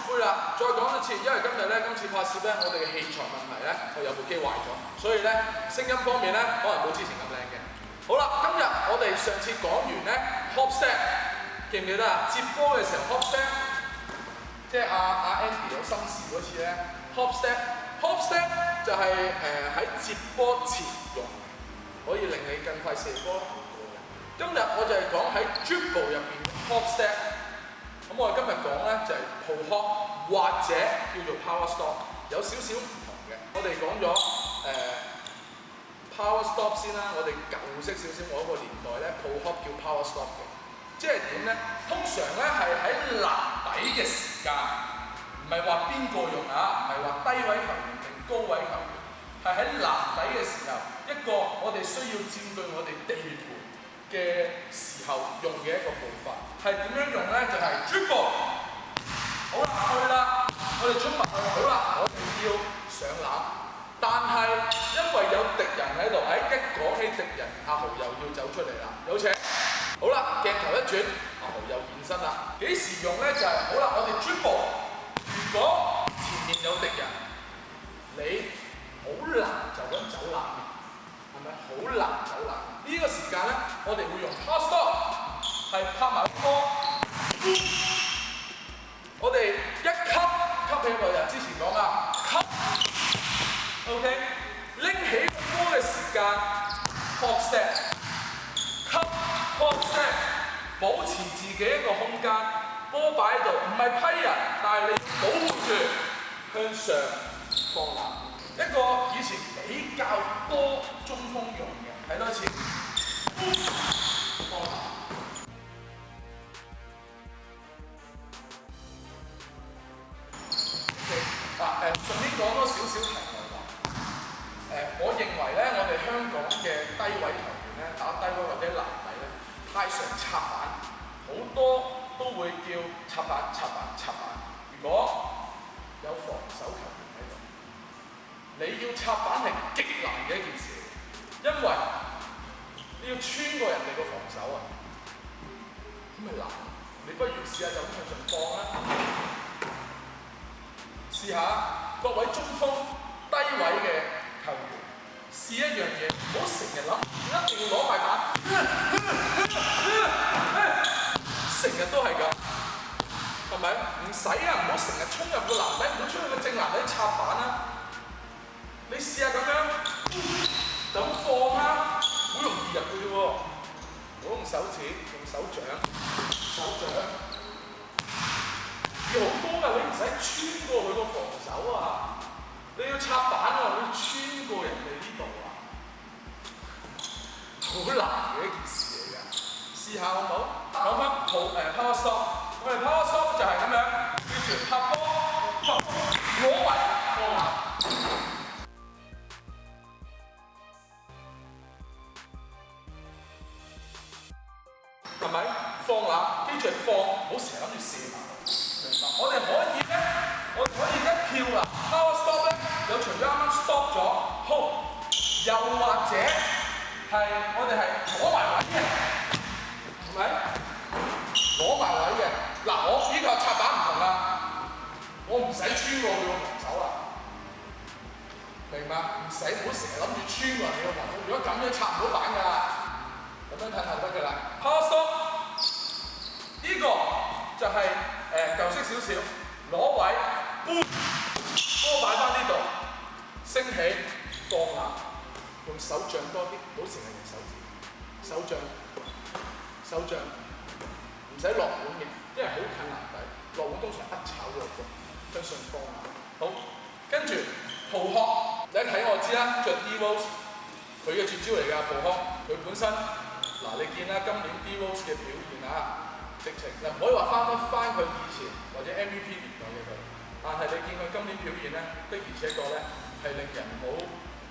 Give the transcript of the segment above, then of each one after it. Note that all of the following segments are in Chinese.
出啦！再講一次，因為今日咧，今次拍攝咧，我哋嘅器材問題咧，我有部機壞咗，所以咧聲音方面咧，可能冇之前咁靚嘅。好啦，今日我哋上次講完咧，hop step 记唔记得啊？接波嘅時候，hop step，即係阿阿 Andy 有心事嗰次咧，hop step，hop step 就係誒喺接波前用，可以令你更快射波今日我就係講喺 d r i l e 入邊，hop step。咁我哋今日講咧就係 p o p 或者叫做 power stop，有少少唔同嘅。我哋講咗 power stop 先啦。我哋舊式少少，我嗰個年代咧 p o p 叫 power stop 嘅。即係點咧？通常咧係喺藍底嘅時間，唔係話邊個用啊，唔係話低位球員定高位球員，係喺藍底嘅時候，一個我哋需要佔據我哋地盤。嘅時候用嘅一個步伐，係點樣用咧？就係 jump，好啦去啦，我哋衝埋去啦，好啦，我要上籃，但係因為有敵人喺度，喺一講起敵人，阿豪又要走出嚟啦，有請。好啦，鏡頭一轉，阿豪又現身啦。幾時用咧？就係好啦，我哋 jump，如果前面有敵人，你好難就咁走籃，係咪好難走籃？呢個時間咧，我哋會用 post up，係拍埋波。我哋一吸吸起個人，之前講噶吸，OK，拎起波嘅時間，post up，吸 post p 保持自己一個空間，波擺喺度，唔係批人，但係你保護住向上放籃。一個以前比較多中鋒用嘅，睇多次。嗱，順便講多少少題外話。我認為咧，我哋香港嘅低位球員咧，打低位或者籃底咧，太常插板，好多都會叫插板、插板、插板。如果有防守球員喺度，你要插板係極難嘅一件事，因為你要穿過人哋個防守啊！咁咪難，你不如試下就咁向上放啦。試下各位中鋒低位嘅球員，試一樣嘢，唔好成日諗一定要攞塊板，成日都係咁，係咪？唔使啊，唔好成日衝入個籃底，唔好衝入個正籃底插板啊。你試下咁樣，咁放啊！好容易入嘅啫喎，唔好用手指，用手掌，手掌要好多噶，你唔使穿過佢個防守啊，你要插板啊，要穿過人哋呢度啊，好難嘅一件事嚟嘅，試下好唔好？講翻 s t o 手，我哋 o 手就係咁樣，跟住拍波。係，我哋係攞埋位嘅，係咪？攞埋位嘅，嗱我呢個插板唔同啦，我唔使穿個防手啦，明白？唔使，唔好成日諗住穿個防守。如果咁樣插唔到板㗎，咁樣睇就得噶啦。Pose，依個就係誒舊式少少，攞位，搬波擺翻呢度，升起，放下。用手杖多啲，唔好成日用手指。手杖，手杖，唔使落碗嘅，因為好近籃底，落碗通常一炒咗嘅，都順風。好，跟住，布殼，你睇我知啦，著 d v o s 佢嘅絕招嚟噶，蒲殼，佢本身，嗱，你見啦，今年 d v o s 嘅表現啊，直情，唔可以話翻得翻佢以前或者 MVP 年代嘅佢，但係你見佢今年表現咧，的而且確咧，係令人好。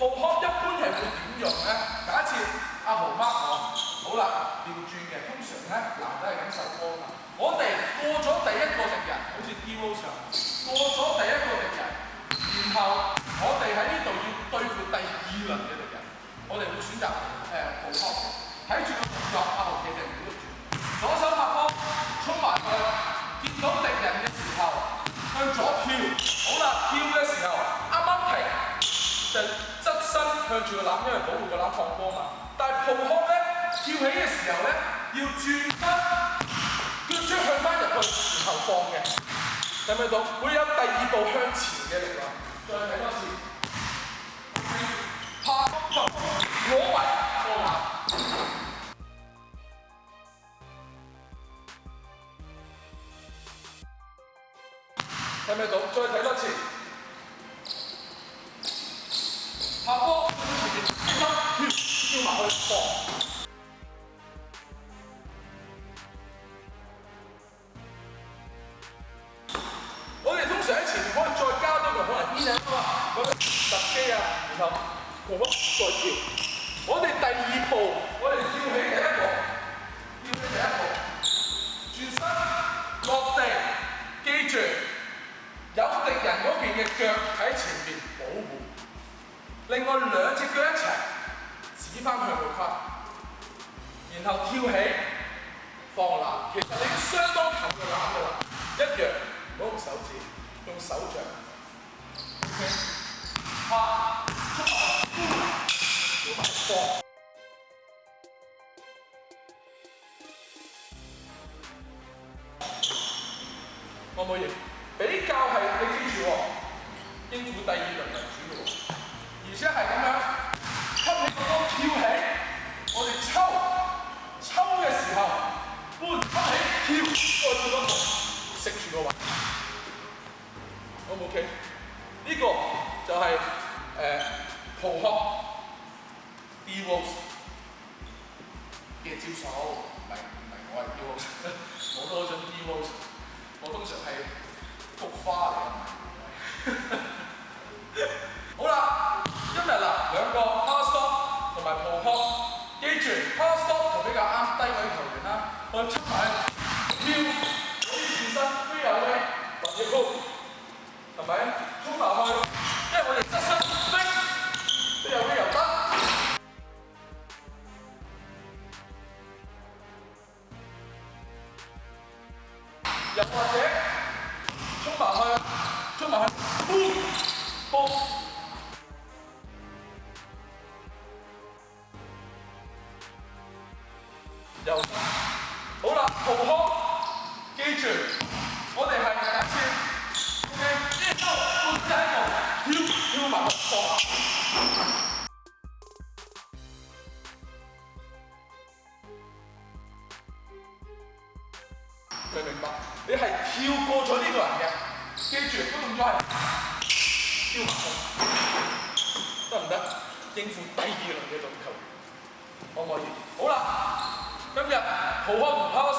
步康一般係會點用咧？假設阿豪 m 我，好啦，要轉嘅，通常咧男仔係咁受波㗎。我哋過咗第一個敵人，好似 d e v o t i o 過咗第一個敵人，然後我哋喺呢度要對付第二輪嘅敵人，我哋會選擇誒步康睇住。籃，因為保護個籃放波嘛。但係蒲空咧，跳起嘅時候咧，要轉身，要將向翻入去，然後放嘅。睇唔睇到？會有第二步向前嘅力量。再睇多次。拍波，我來，我來。睇唔睇到？再睇多次。拍波。我哋通常喺前邊再加多個可能 b a l n 啊嘛，咁樣踏機啊，然後同我再跳。我哋第二步，我哋跳起第一步，跳起第一步，轉身落地，記住有敵人嗰邊嘅腳喺前面保護，另外兩隻腳一齊。指翻佢後翻，然後跳起放篮。其實你相當近嘅篮噶啦，一樣，唔好用手指，用手掌。c k 出我冇贏，比較係你支住喎，英土第二輪民主喎，而且係咁樣。吸起個腰，跳起。我哋抽，抽嘅時候，半吸起跳，过做個動食住個位。O K？呢個就係蒲螃蟹，evoes 嘅招手，唔係唔係我係 evoes，我都好中 evoes。我通常係菊花。hơn trước phải lưu với chính xác phi đảo lên và nhiệm vụ thằng bé chúng bảo hơi đây là điểm sát sân tích bây giờ bây giờ tắt dẫn qua chế chúng bảo hơi chúng bảo hơi bum bum đầu 浩康，記住，我哋係打算用嘅一勾半隻喺度跳跳埋落去。明明白？你係跳過咗呢個人嘅，記住都唔該。跳埋落得唔得？應付第二輪嘅總球，可唔可以？好啦，今日好康唔好。